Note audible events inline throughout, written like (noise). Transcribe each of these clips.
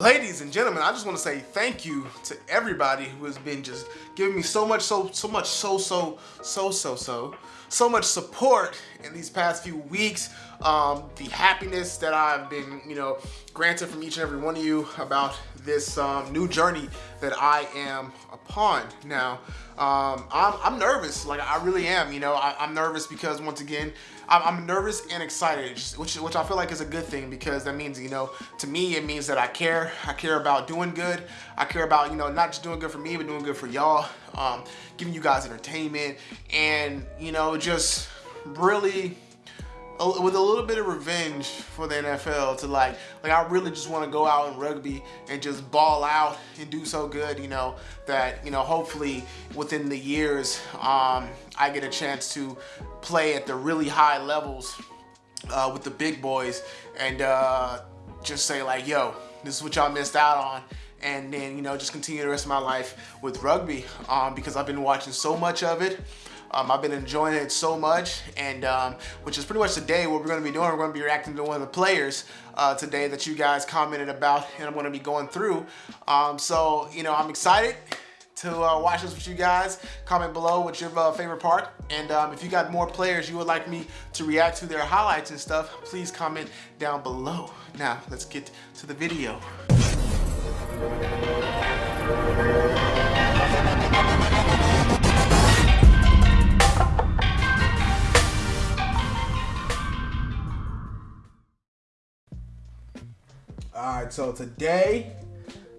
Ladies and gentlemen, I just want to say thank you to everybody who has been just giving me so much, so, so much, so, so, so, so, so, so much support in these past few weeks. Um, the happiness that I've been, you know, granted from each and every one of you about this um, new journey that I am upon. Now, um, I'm, I'm, nervous, like I really am, you know, I, am nervous because once again, I'm, I'm, nervous and excited, which, which I feel like is a good thing because that means, you know, to me, it means that I care. I care about doing good. I care about, you know, not just doing good for me, but doing good for y'all, um, giving you guys entertainment and, you know, just really with a little bit of revenge for the NFL to like, like I really just want to go out in rugby and just ball out and do so good, you know, that, you know, hopefully within the years, um, I get a chance to play at the really high levels uh, with the big boys and uh, just say like, yo, this is what y'all missed out on and then you know just continue the rest of my life with rugby um, because I've been watching so much of it um, I've been enjoying it so much, and um, which is pretty much today what we're going to be doing. We're going to be reacting to one of the players uh, today that you guys commented about, and I'm going to be going through. Um, so, you know, I'm excited to uh, watch this with you guys. Comment below what's your uh, favorite part. And um, if you got more players you would like me to react to their highlights and stuff, please comment down below. Now, let's get to the video. Alright, so today,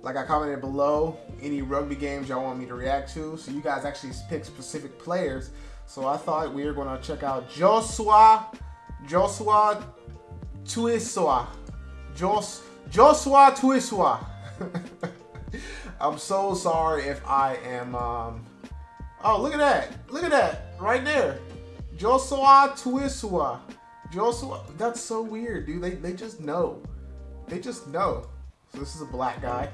like I commented below, any rugby games y'all want me to react to. So you guys actually pick specific players. So I thought we were going to check out Joshua, Joshua Tuiswa. Jos, Joshua Tuiswa. (laughs) I'm so sorry if I am, um, oh, look at that. Look at that right there. Joshua Tuiswa. Joshua, that's so weird, dude. They, they just know. They just know. So this is a black guy.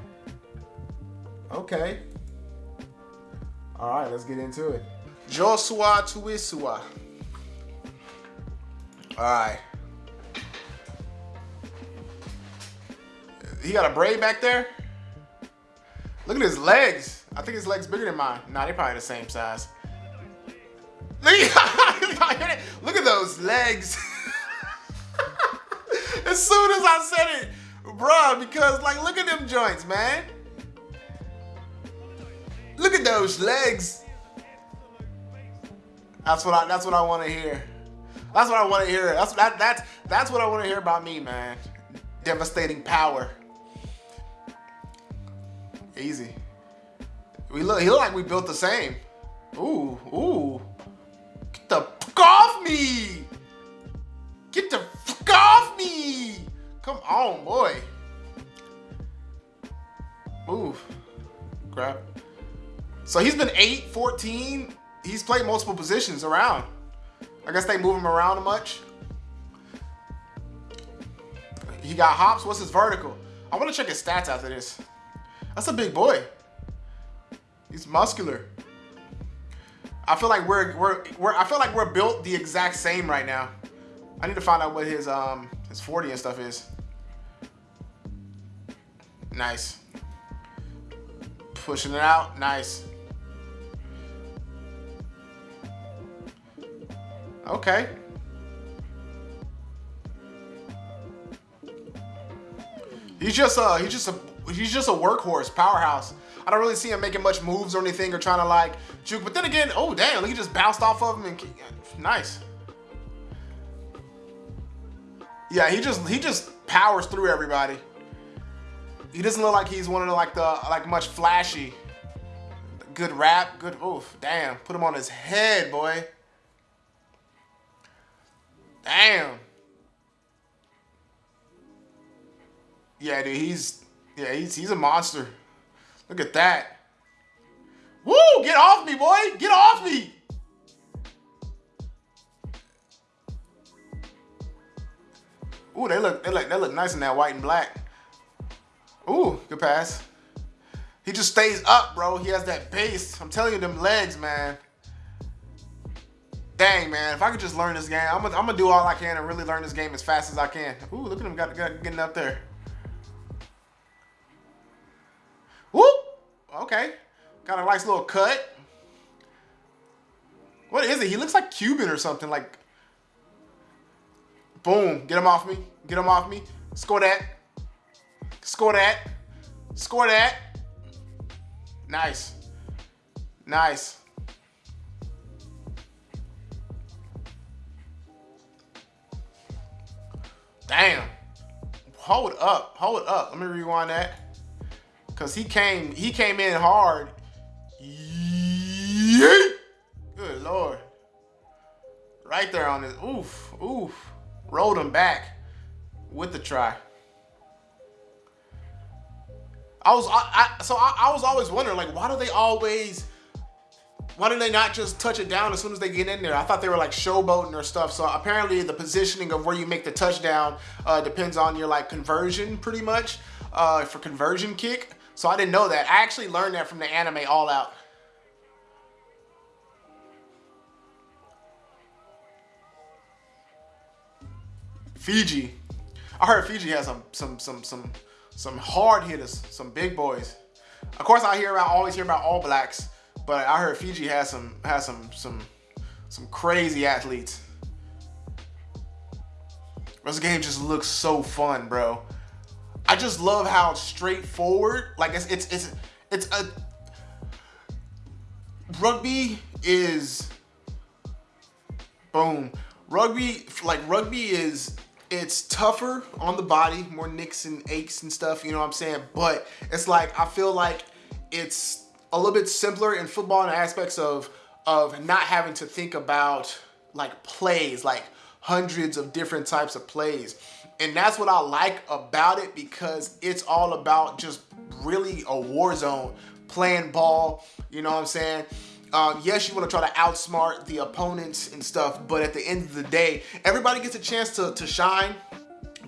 Okay. All right, let's get into it. Joshua Tuisua. All right. He got a braid back there? Look at his legs. I think his legs bigger than mine. Nah, they're probably the same size. Look at, (laughs) those legs. (laughs) as soon as I said it, Bruh, because like look at them joints, man. Look at those legs. That's what I that's what I want to hear. That's what I want to hear. That's that that's that's what I want to hear about me, man. Devastating power. Easy. We look he look like we built the same. Ooh, ooh. Get the fuck off me! Get the fuck off me! Come on, boy. Move. Grab. So he's been 8, 14. He's played multiple positions around. I guess they move him around much. He got hops. What's his vertical? I want to check his stats after this. That's a big boy. He's muscular. I feel like we're we're we're I feel like we're built the exact same right now. I need to find out what his um his 40 and stuff is. Nice. Pushing it out. Nice. Okay. He's just uh he's just a he's just a workhorse, powerhouse. I don't really see him making much moves or anything or trying to like juke. But then again, oh damn, he just bounced off of him and nice. Yeah, he just he just powers through everybody. He doesn't look like he's one of the like the like much flashy. Good rap, good oof, damn. Put him on his head, boy. Damn. Yeah, dude, he's yeah, he's he's a monster. Look at that. Woo! Get off me, boy! Get off me! Ooh, they look they look they look nice in that white and black. Ooh, good pass. He just stays up, bro. He has that base. I'm telling you, them legs, man. Dang, man. If I could just learn this game, I'm gonna, I'm gonna do all I can and really learn this game as fast as I can. Ooh, look at him got, got getting up there. Okay. Got a nice little cut. What is it? He looks like Cuban or something. Like, boom. Get him off me. Get him off me. Score that. Score that. Score that. Nice. Nice. Damn. Hold up. Hold up. Let me rewind that. Cause he came he came in hard. Good lord. Right there on his oof, oof. Rolled him back with the try. I was I, I so I, I was always wondering like why do they always why do they not just touch it down as soon as they get in there? I thought they were like showboating or stuff. So apparently the positioning of where you make the touchdown uh, depends on your like conversion pretty much uh, for conversion kick. So I didn't know that. I actually learned that from the anime All Out. Fiji. I heard Fiji has some some some some some hard hitters, some big boys. Of course, I hear about always hear about All Blacks, but I heard Fiji has some has some some some crazy athletes. This game just looks so fun, bro. I just love how straightforward, like it's it's it's it's a rugby is boom. Rugby like rugby is it's tougher on the body, more nicks and aches and stuff, you know what I'm saying? But it's like I feel like it's a little bit simpler in football in aspects of of not having to think about like plays, like hundreds of different types of plays. And that's what I like about it because it's all about just really a war zone, playing ball, you know what I'm saying? Um, yes, you want to try to outsmart the opponents and stuff, but at the end of the day, everybody gets a chance to, to shine,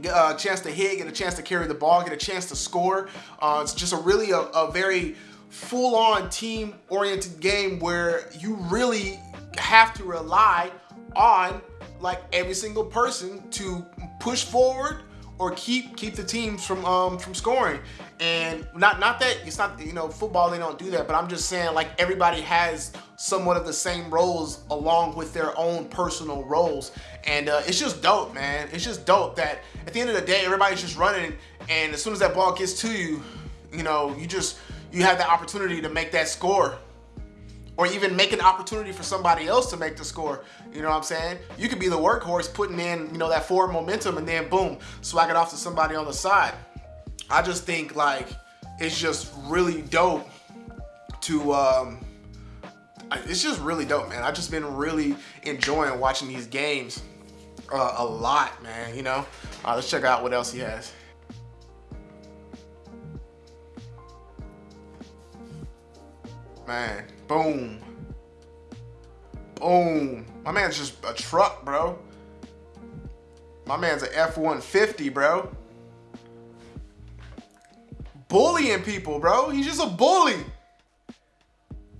get a chance to hit, get a chance to carry the ball, get a chance to score. Uh, it's just a really a, a very full-on team-oriented game where you really have to rely on like every single person to push forward or keep keep the teams from um from scoring. And not not that it's not you know football they don't do that but i'm just saying like everybody has somewhat of the same roles along with their own personal roles. And uh, it's just dope man. It's just dope that at the end of the day everybody's just running. And as soon as that ball gets to you you know you just you have the opportunity to make that score or even make an opportunity for somebody else to make the score. You know what I'm saying? You could be the workhorse putting in, you know, that forward momentum and then boom, swag it off to somebody on the side. I just think like it's just really dope to um it's just really dope, man. I've just been really enjoying watching these games uh, a lot, man, you know? Uh, let's check out what else he has. Man, boom. Boom. My man's just a truck, bro. My man's an F-150, bro. Bullying people, bro. He's just a bully.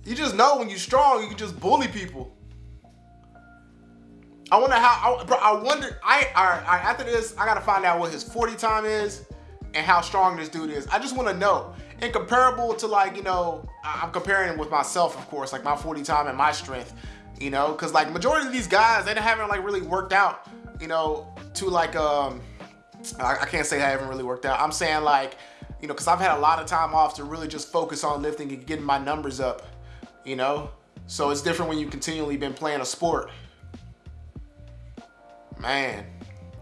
You just know when you're strong, you can just bully people. I wonder how, I, bro, I wonder, I, I, I, after this, I gotta find out what his 40 time is and how strong this dude is. I just wanna know and comparable to like, you know, I'm comparing with myself, of course, like my 40 time and my strength, you know, because like majority of these guys, they haven't like really worked out, you know, to like, um, I, I can't say I haven't really worked out. I'm saying like, you know, because I've had a lot of time off to really just focus on lifting and getting my numbers up, you know? So it's different when you continually been playing a sport. Man,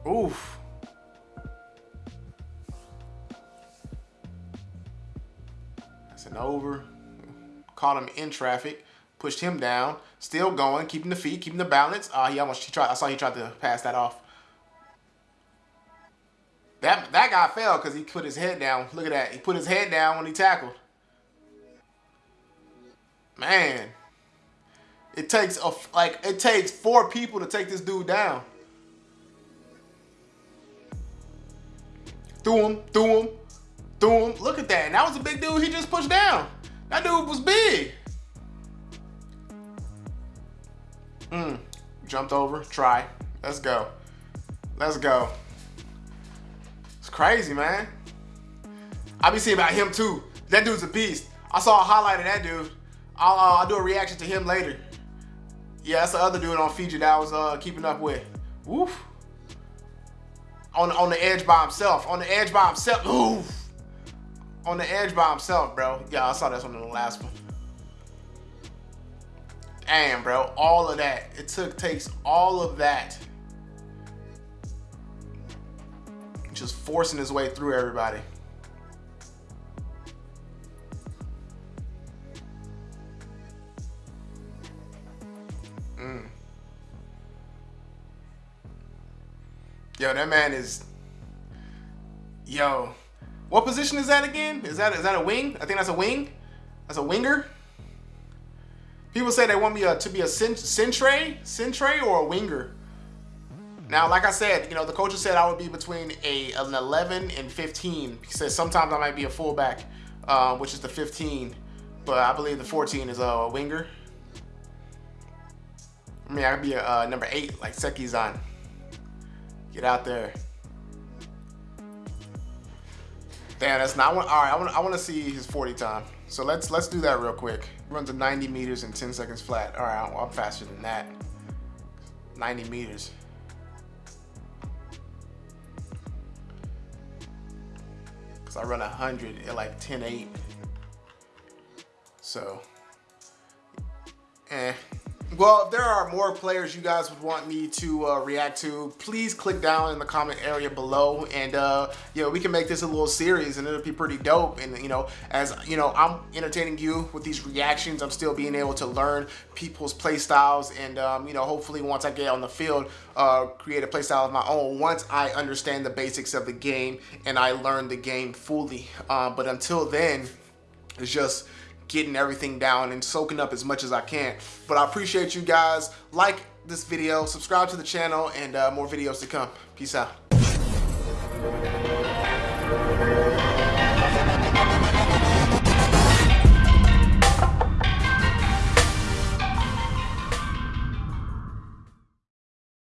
oof. And over. Caught him in traffic, pushed him down, still going, keeping the feet, keeping the balance. Uh, he almost, he tried, I saw he tried to pass that off. That, that guy fell because he put his head down. Look at that. He put his head down when he tackled. Man. It takes a, like it takes four people to take this dude down. Threw him, threw him, Threw him. Look at that. And that was a big dude he just pushed down. That dude was big. Mm. Jumped over. Try. Let's go. Let's go. It's crazy, man. I be seeing about him too. That dude's a beast. I saw a highlight of that dude. I'll, uh, I'll do a reaction to him later. Yeah, that's the other dude on Fiji that I was uh, keeping up with. Woof. On, on the edge by himself. On the edge by himself. Oof. On the edge by himself, bro. Yeah, I saw this one in the last one. Damn, bro. All of that. It took takes all of that. Just forcing his way through everybody. Mm. Yo, that man is. Yo, what position is that again? Is that is that a wing? I think that's a wing. That's a winger. People say they want me uh, to be a centre, centre or a winger. Now, like I said, you know, the coach said I would be between a an 11 and 15. He said sometimes I might be a fullback, uh, which is the 15, but I believe the 14 is a winger. I mean, I could be a uh, number eight, like Sekizan. Get out there. Damn, that's not one. All right, I want I want to see his 40 time. So let's let's do that real quick. Runs a 90 meters in 10 seconds flat. All right, I'm faster than that. 90 meters. Cause I run 100 at like 10.8. So, eh. Well, if there are more players you guys would want me to uh, react to, please click down in the comment area below and uh, you know, we can make this a little series and it'll be pretty dope. And you know, as you know, I'm entertaining you with these reactions, I'm still being able to learn people's play styles and um, you know, hopefully once I get on the field, uh, create a play style of my own once I understand the basics of the game and I learn the game fully. Uh, but until then, it's just getting everything down and soaking up as much as I can. But I appreciate you guys. Like this video, subscribe to the channel, and uh, more videos to come. Peace out.